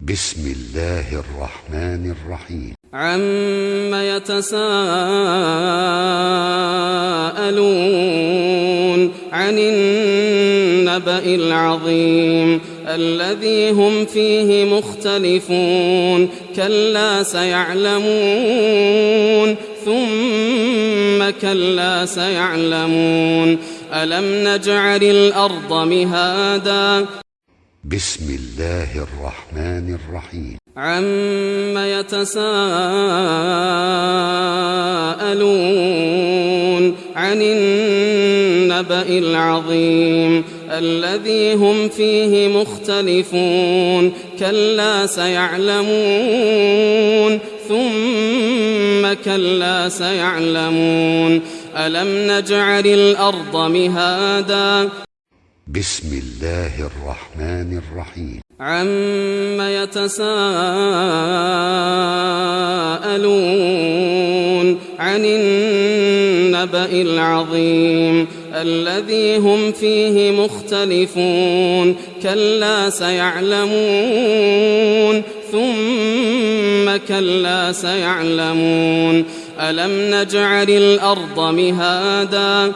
بسم الله الرحمن الرحيم. عم يتساءلون عن النبأ العظيم الذي هم فيه مختلفون كلا سيعلمون ثم كلا سيعلمون ألم نجعل الأرض مهادا بسم الله الرحمن الرحيم. عم يتساءلون عن النبأ العظيم الذي هم فيه مختلفون كلا سيعلمون ثم كلا سيعلمون ألم نجعل الأرض مهادا بسم الله الرحمن الرحيم. عم يتساءلون عن النبأ العظيم الذي هم فيه مختلفون كلا سيعلمون ثم كلا سيعلمون ألم نجعل الأرض مهادا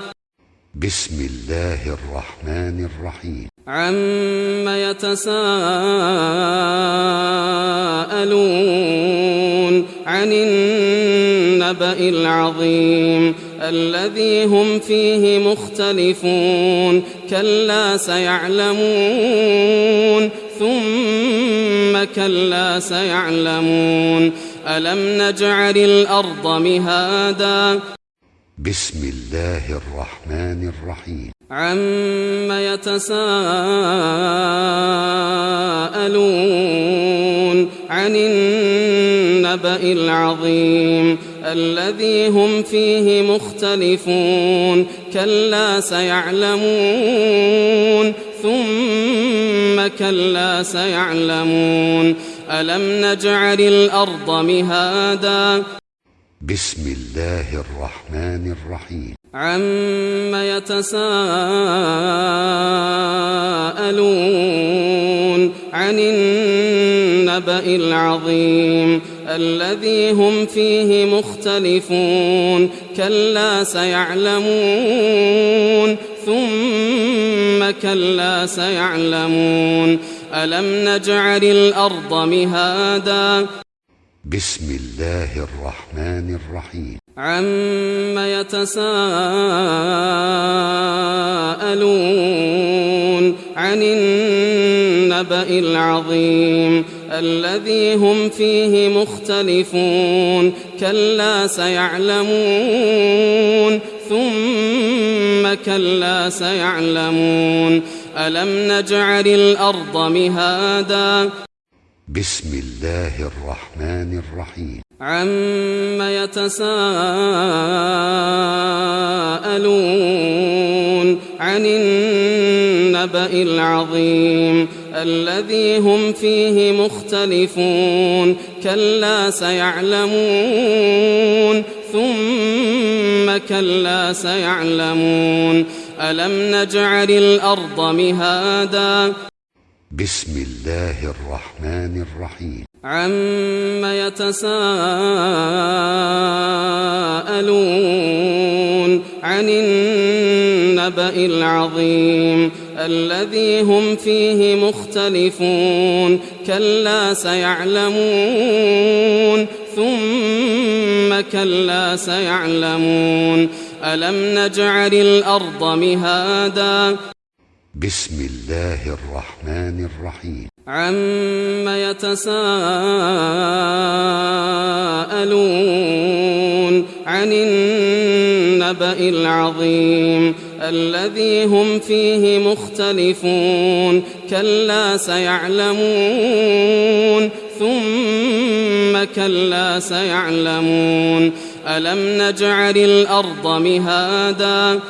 بسم الله الرحمن الرحيم. عم يتساءلون عن النبأ العظيم الذي هم فيه مختلفون كلا سيعلمون ثم كلا سيعلمون ألم نجعل الأرض مهادا بسم الله الرحمن الرحيم. عم يتساءلون عن النبأ العظيم الذي هم فيه مختلفون كلا سيعلمون ثم كلا سيعلمون ألم نجعل الأرض مهادا بسم الله الرحمن الرحيم. عم يتساءلون عن النبأ العظيم الذي هم فيه مختلفون كلا سيعلمون ثم كلا سيعلمون ألم نجعل الأرض مهادا بسم الله الرحمن الرحيم. عم يتساءلون عن النبأ العظيم الذي هم فيه مختلفون كلا سيعلمون ثم كلا سيعلمون ألم نجعل الأرض مهادا بسم الله الرحمن الرحيم. عم يتساءلون عن النبأ العظيم الذي هم فيه مختلفون كلا سيعلمون ثم كلا سيعلمون ألم نجعل الأرض مهادا بسم الله الرحمن الرحيم. عم يتساءلون عن النبأ العظيم الذي هم فيه مختلفون كلا سيعلمون ثم كلا سيعلمون ألم نجعل الأرض مهادا بسم الله الرحمن الرحيم. عم يتساءلون عن النبأ العظيم الذي هم فيه مختلفون كلا سيعلمون ثم كلا سيعلمون ألم نجعل الأرض مهادا